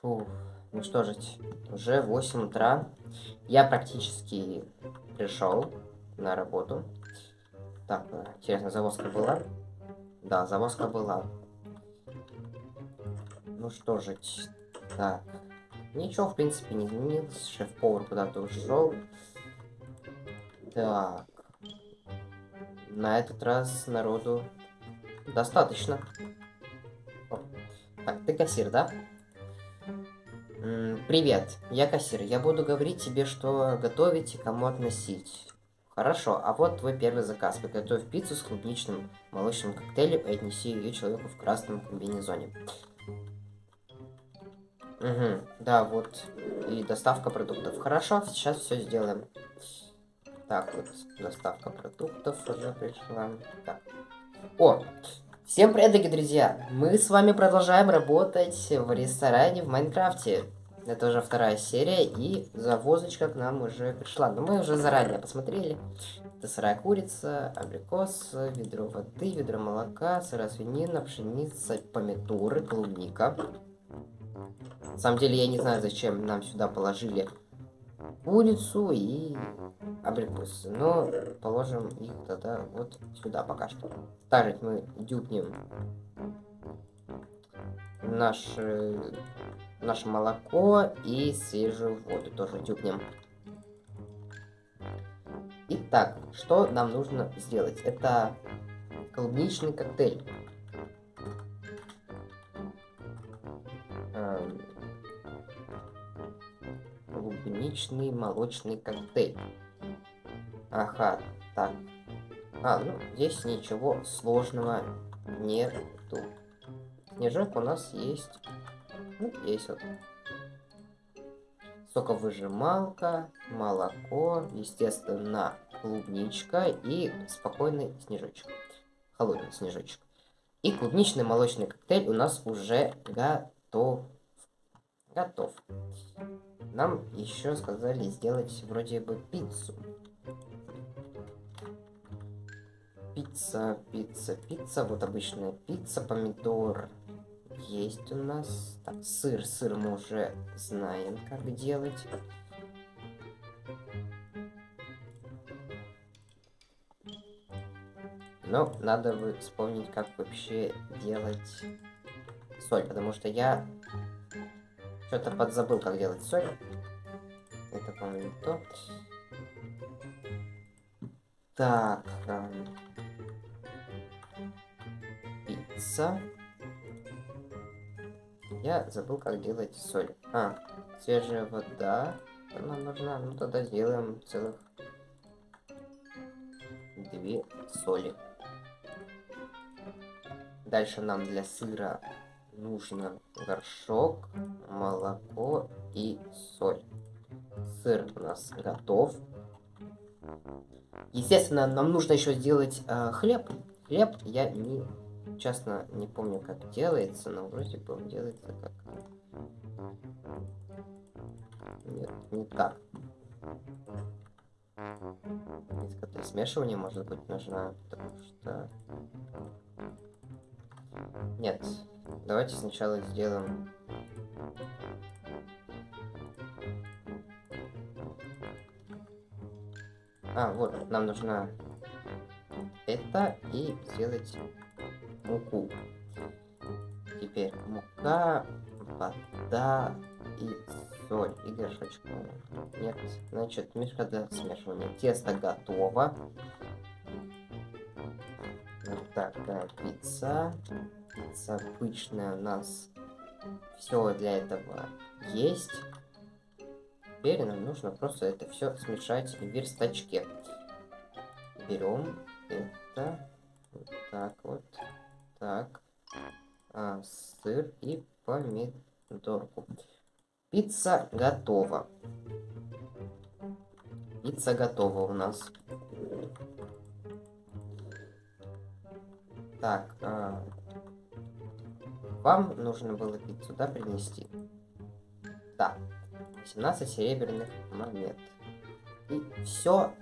Фу, ну что же, уже 8 утра. Я практически пришел на работу. Так, э, интересно, завозка была? Да, завозка была. Ну что же, так. Ничего, в принципе, не изменилось. Шеф-повар куда-то ушел. Так. На этот раз народу достаточно. Так, ты кассир, да? Привет, я кассир. Я буду говорить тебе, что готовить и кому относить. Хорошо, а вот твой первый заказ. Приготовь пиццу с клубничным молочным коктейлем и отнеси ее человеку в красном комбинезоне. Угу, да, вот. И доставка продуктов. Хорошо, сейчас все сделаем. Так, вот, доставка продуктов уже пришла. Так. О, всем привет, дорогие друзья! Мы с вами продолжаем работать в ресторане в Майнкрафте. Это уже вторая серия, и завозочка к нам уже пришла. Но мы уже заранее посмотрели. Это сырая курица, абрикос, ведро воды, ведро молока, сырая свинина, пшеница, помидоры, клубника. На самом деле, я не знаю, зачем нам сюда положили курицу и абрикосы. Но положим их тогда вот сюда пока что. Также мы дюбнем наш наше молоко и свежую воду тоже тюкнем. Итак, что нам нужно сделать? Это клубничный коктейль. Клубничный молочный коктейль. Ага, так. А, ну, здесь ничего сложного нету. Снежок у нас есть ну, есть вот. Соковыжималка, молоко, естественно, клубничка и спокойный снежочек. Холодный снежочек. И клубничный молочный коктейль у нас уже готов. Готов. Нам еще сказали сделать вроде бы пиццу. Пицца, пицца, пицца. Вот обычная пицца, помидор, есть у нас. Так, сыр. Сыр мы уже знаем, как делать. Но надо вспомнить, как вообще делать соль, потому что я что-то подзабыл, как делать соль. Это, по-моему, то. Так. Эм... Пицца. Я забыл, как делать соль. А, свежая вода. Нам нужна. Ну тогда сделаем целых две соли. Дальше нам для сыра нужно горшок, молоко и соль. Сыр у нас готов. Естественно, нам нужно еще сделать э, хлеб. Хлеб я не честно не помню, как делается, но вроде бы он делается как... Нет, не так. Несколько смешивания, может быть, нужна, потому что... Нет, давайте сначала сделаем... А, вот, нам нужна это и сделать муку. Теперь мука, вода и соль и горшочек. Нет, значит, мешка для смешивания. Тесто готово. Вот такая пицца. Пицца обычная у нас. Все для этого есть. Теперь нам нужно просто это все смешать в верстачке. Берем это вот так вот. Так. А, сыр и помидорку. Пицца готова. Пицца готова у нас. Так, а... вам нужно было пиццу, да, принести? Да. 17 серебряных монет. И все,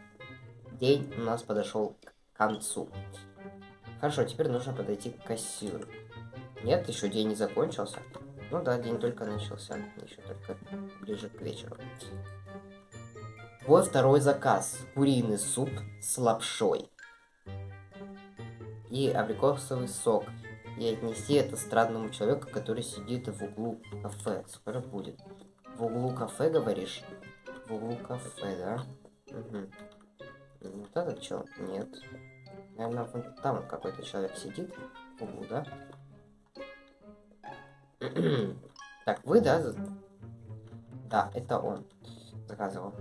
день у нас подошел к концу. Хорошо, теперь нужно подойти к кассиру. Нет, еще день не закончился. Ну да, день только начался. Еще только ближе к вечеру. Вот второй заказ. Куриный суп с лапшой. И абрикосовый сок. И отнеси это странному человеку, который сидит в углу кафе. Скоро будет. В углу кафе, говоришь? В углу кафе, да? Угу. Вот этот человек? Нет. Наверное, вон там какой-то человек сидит в углу, да? так, вы, да? Да, это он заказывал.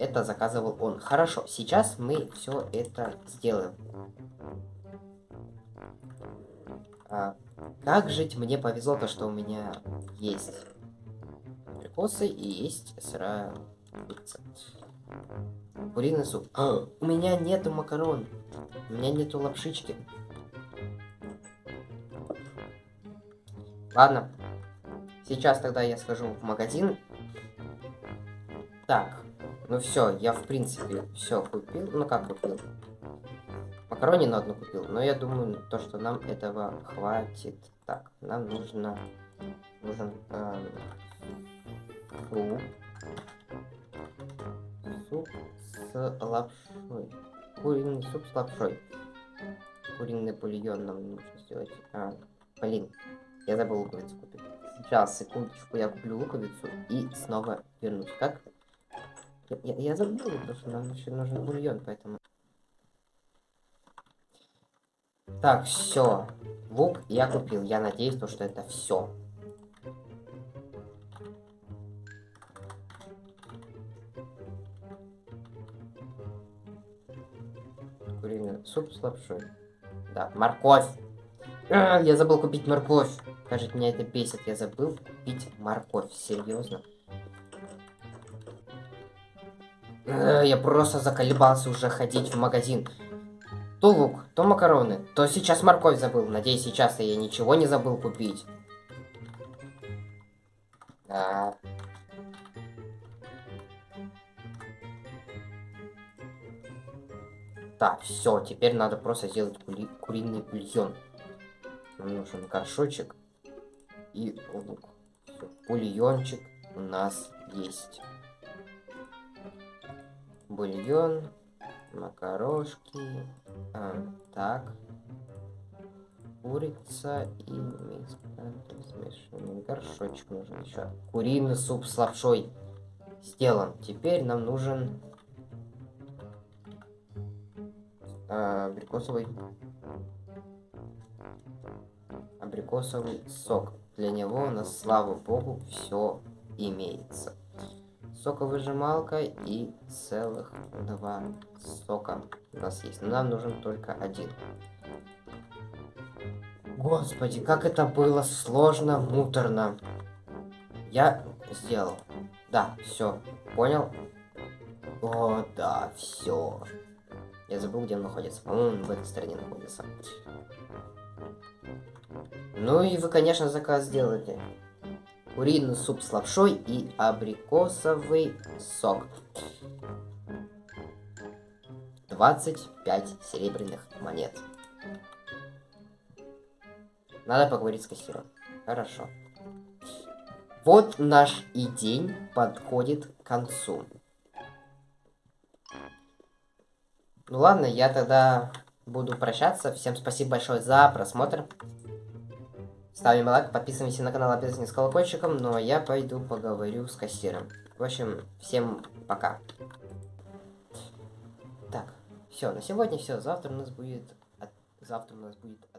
Это заказывал он. Хорошо, сейчас мы все это сделаем. А, как жить? Мне повезло то, что у меня есть прикосы и есть сырая курица. Куриный суп. А, у меня нету макарон. У меня нету лапшички. Ладно. Сейчас тогда я схожу в магазин. Так. Ну все, я в принципе все купил. Ну как купил? Макарони на одну купил. Но я думаю, то, что нам этого хватит. Так, нам нужно... Нужен... Э, суп. Суп с лапшой. Куриный суп с лапшой. Куриный бульон нам нужно сделать. А, блин, я забыл луковицу купить. Сейчас, секундочку, я куплю луковицу и снова вернусь. Как? Я, я, забыл, что нам еще нужен бульон, поэтому... Так, все. Лук я купил. Я надеюсь, то, что это все. Куриный суп с лапшой. Да, морковь. А, я забыл купить морковь. Кажется, меня это бесит. Я забыл купить морковь. Серьезно. Я просто заколебался уже ходить в магазин. То лук, то макароны, то сейчас морковь забыл. Надеюсь, сейчас я ничего не забыл купить. А... Так, все, теперь надо просто сделать кури куриный бульон. Нам нужен горшочек и лук. Бульончик у нас есть бульон, макарошки, а, так, курица и смешанный горшочек нужен еще. Куриный суп с лапшой сделан. Теперь нам нужен а, абрикосовый абрикосовый сок. Для него у нас, слава богу, все имеется соковыжималка и целых два сока у нас есть. Но нам нужен только один. Господи, как это было сложно, муторно. Я сделал. Да, все. Понял? О, да, все. Я забыл, где он находится. По-моему, в этой стороне находится. Ну и вы, конечно, заказ сделали куриный суп с лапшой и абрикосовый сок. 25 серебряных монет. Надо поговорить с кассиром. Хорошо. Вот наш и день подходит к концу. Ну ладно, я тогда буду прощаться. Всем спасибо большое за просмотр. Ставим лайк, подписываемся на канал обязательно с колокольчиком, а я пойду поговорю с кассиром. В общем, всем пока. Так, все, на сегодня все. Завтра у нас будет... Завтра у нас будет.